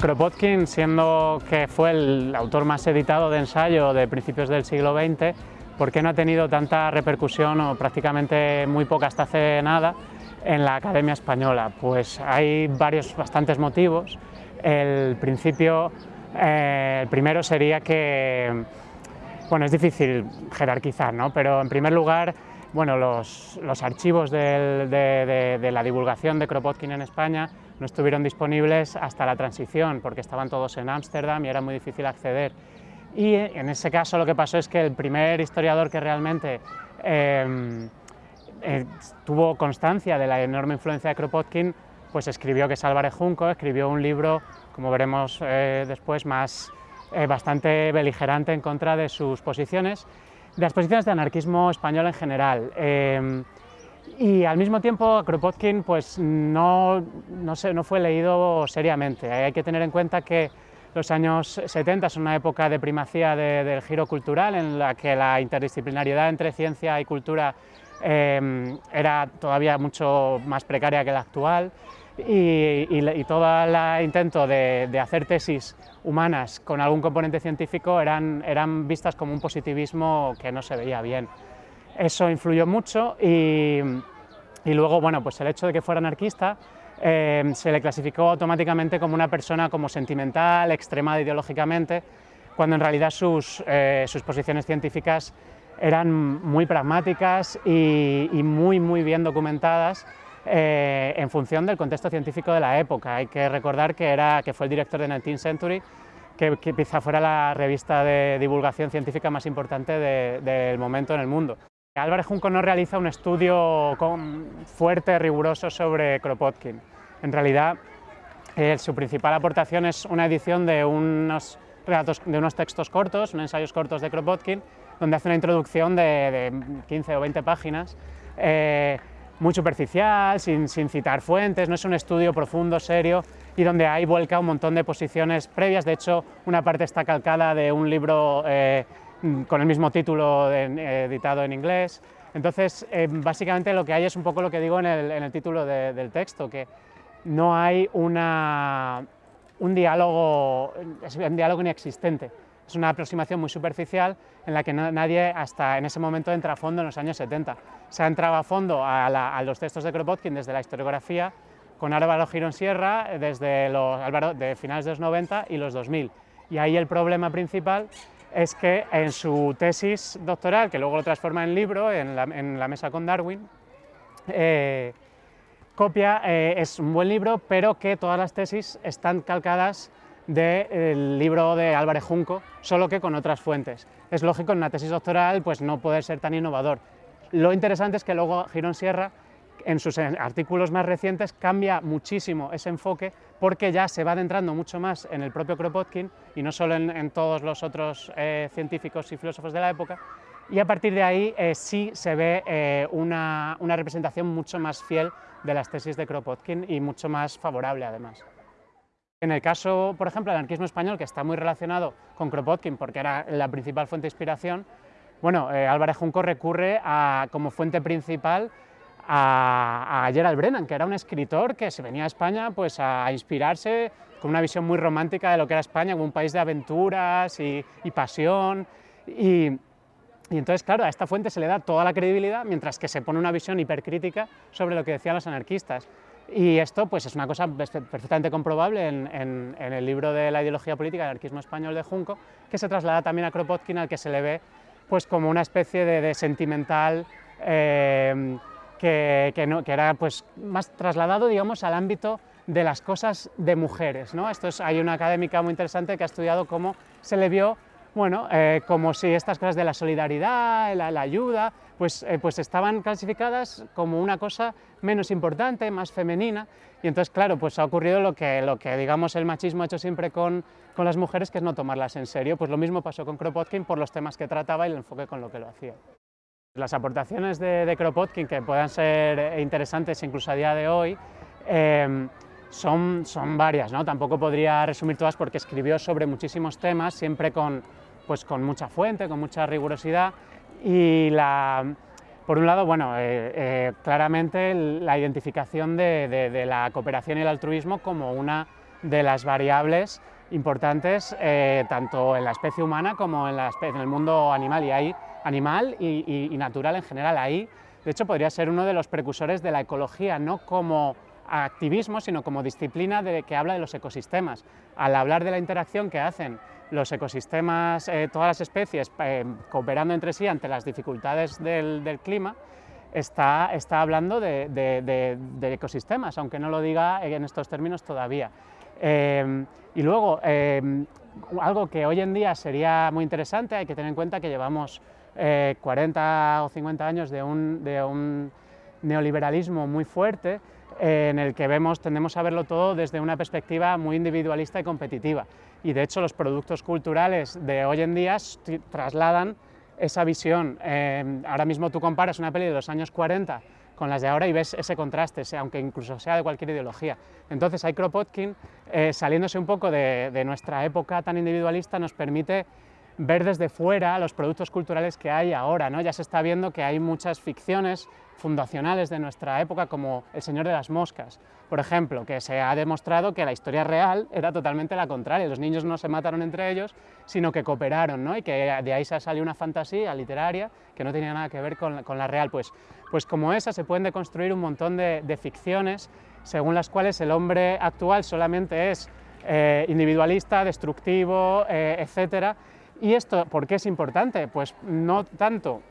Kropotkin, siendo que fue el autor más editado de ensayo de principios del siglo XX, ¿por qué no ha tenido tanta repercusión o prácticamente muy poca hasta hace nada en la Academia Española? Pues hay varios, bastantes motivos. El principio, eh, el primero sería que, bueno, es difícil jerarquizar, ¿no? pero en primer lugar, bueno, los, archivos de, la divulgación de Kropotkin en España no estuvieron disponibles hasta la transición, porque estaban todos en Ámsterdam y era muy difícil acceder. Y en ese caso lo que pasó es que el primer historiador que realmente em, eh, tuvo constancia de la enorme influencia de Kropotkin, pues escribió, que es Álvarez Junco, escribió un libro, como veremos eh, después, más eh, bastante beligerante en contra de sus posiciones, las posiciones de anarquismo español en general. Em, y al mismo tiempo Kropotkin pues, no, no, no fue leído seriamente. Hay que tener en cuenta que los años 70 son una época de primacía del giro cultural en la que la interdisciplinariedad entre ciencia y cultura em, era todavía mucho más precaria que la actual y, y, todo el intento de, de, hacer tesis humanas con algún componente científico eran, eran vistas como un positivismo que no se veía bien. Eso influyó mucho y, luego, bueno, pues el hecho de que fuera anarquista eh, se le clasificó automáticamente como una persona como sentimental, extremada ideológicamente, cuando en realidad sus, eh, sus posiciones científicas eran muy pragmáticas y, muy, muy bien documentadas eh, en función del contexto científico de la época. Hay que recordar que, era, que fue el director de 19th Century, que, quizá fuera la revista de divulgación científica más importante del momento en el mundo. Álvarez Junco no realiza un estudio fuerte, riguroso sobre Kropotkin. En realidad, eh, su principal aportación es una edición de unos, de unos textos cortos, unos ensayos cortos de Kropotkin, donde hace una introducción de, 15 o 20 páginas, eh, muy superficial, sin, citar fuentes, no es un estudio profundo, serio, y donde ahí vuelca un montón de posiciones previas. De hecho, una parte está calcada de un libro eh, Mm, con el mismo título editado en inglés. Entonces, eh, básicamente lo que hay es un poco lo que digo en el, título del texto, que no hay una, un diálogo, un diálogo inexistente. Es una aproximación muy superficial en la que nadie hasta en ese momento entra a fondo en los años 70. Se ha entrado a fondo a, los textos de Kropotkin desde la historiografía, con Álvaro Girón Sierra desde los, de finales de los 90 y los 2000. Y ahí el problema principal es que en su tesis doctoral, que luego lo transforma en libro, en la, mesa con Darwin, eh, copia, eh, es un buen libro, pero que todas las tesis están calcadas del libro de Álvarez Junco, solo que con otras fuentes. Es lógico en una tesis doctoral pues no poder ser tan innovador. Lo interesante es que luego Girón Sierra en sus artículos más recientes cambia muchísimo ese enfoque porque ya se va adentrando mucho más en el propio Kropotkin y no solo en, todos los otros eh, científicos y filósofos de la época, y a partir de ahí eh, sí se ve eh, una, una, representación mucho más fiel de las tesis de Kropotkin y mucho más favorable además. En el caso, por ejemplo, del anarquismo español, que está muy relacionado con Kropotkin porque era la principal fuente de inspiración, bueno, Álvarez Junco recurre a, como fuente principal a, Gerald Brennan, que era un escritor que se venía a España pues, a inspirarse con una visión muy romántica de lo que era España, como un país de aventuras y, pasión. Y, y, entonces, claro, a esta fuente se le da toda la credibilidad, mientras que se pone una visión hipercrítica sobre lo que decían los anarquistas. Y esto pues, es una cosa perfectamente comprobable en, el libro de la ideología política del anarquismo español de Junco, que se traslada también a Kropotkin, al que se le ve pues, como una especie de, sentimental eh, que, no, que, era pues, más trasladado digamos, al ámbito de las cosas de mujeres. ¿no? Esto es, hay una académica muy interesante que ha estudiado cómo se le vio bueno, eh, como si estas cosas de la solidaridad, la ayuda, pues, eh, pues estaban clasificadas como una cosa menos importante, más femenina, y entonces, claro, pues ha ocurrido lo que, digamos, el machismo ha hecho siempre con, las mujeres, que es no tomarlas en serio, pues lo mismo pasó con Kropotkin por los temas que trataba y el enfoque con lo que lo hacía. Las aportaciones de, Kropotkin, que puedan ser interesantes incluso a día de hoy, em, son, varias, ¿no? tampoco podría resumir todas porque escribió sobre muchísimos temas, siempre con, pues, con mucha fuente, con mucha rigurosidad, y la, por un lado, bueno, eh, eh, claramente la identificación de, la cooperación y el altruismo como una de las variables importantes eh, tanto en la especie humana como en, el mundo animal y, ahí, animal y, natural en general. Ahí, de hecho, podría ser uno de los precursores de la ecología, no como activismo, sino como disciplina de, que habla de los ecosistemas. Al hablar de la interacción que hacen los ecosistemas, eh, todas las especies, eh, cooperando entre sí ante las dificultades del, clima, está, está hablando de, ecosistemas, aunque no lo diga en estos términos todavía. Em, y luego, em, algo que hoy en día sería muy interesante, hay que tener en cuenta que llevamos 40 eh, o 50 años de un, neoliberalismo muy fuerte, en el que vemos, tendemos a verlo todo desde una perspectiva muy individualista y competitiva. Y de hecho los productos culturales de hoy en día trasladan esa visión. Em, ahora mismo tú comparas una peli de los años 40 con las de ahora y ves ese contraste, aunque incluso sea de cualquier ideología. Entonces, Kropotkin, eh, saliéndose un poco de, de nuestra época tan individualista, nos permite ver desde fuera los productos culturales que hay ahora. ¿no? Ya se está viendo que hay muchas ficciones fundacionales de nuestra época, como El Señor de las Moscas, por ejemplo, que se ha demostrado que la historia real era totalmente la contraria. Los niños no se mataron entre ellos, sino que cooperaron, ¿no? y que de ahí se salió una fantasía literaria que no tenía nada que ver con, la real. Pues, pues como esa se pueden deconstruir un montón de, ficciones según las cuales el hombre actual solamente es eh, individualista, destructivo, eh, etcétera, ¿Y esto por qué es importante? Pues no tanto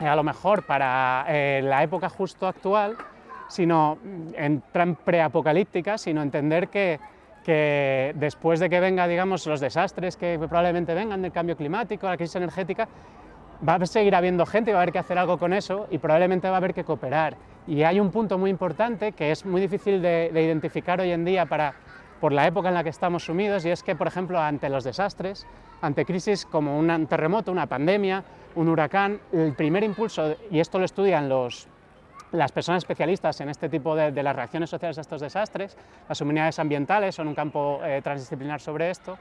eh, a lo mejor para eh, la época justo actual, sino en preapocalíptica, sino entender que, después de que venga, digamos, los desastres que probablemente vengan del cambio climático, la crisis energética, va a seguir habiendo gente y va a haber que hacer algo con eso y probablemente va a haber que cooperar. Y hay un punto muy importante que es muy difícil de identificar hoy en día para, por la época en la que estamos sumidos y es que, por ejemplo, ante los desastres, ante crisis como un terremoto, una pandemia, un huracán, el primer impulso, y esto lo estudian los, las personas especialistas en este tipo de, las reacciones sociales a estos desastres, las humanidades ambientales son un campo eh, transdisciplinar sobre esto,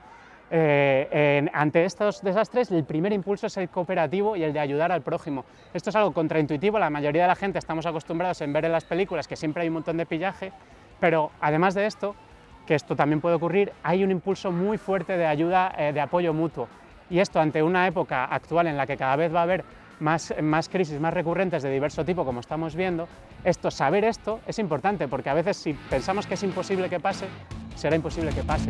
eh, ante estos desastres el primer impulso es el cooperativo y el de ayudar al prójimo. Esto es algo contraintuitivo, la mayoría de la gente estamos acostumbrados en ver en las películas que siempre hay un montón de pillaje, pero además de esto, que esto también puede ocurrir, hay un impulso muy fuerte de ayuda, eh, de apoyo mutuo. Y esto ante una época actual en la que cada vez va a haber más, más crisis más recurrentes de diverso tipo, como estamos viendo, esto, saber esto es importante, porque a veces si pensamos que es imposible que pase, será imposible que pase.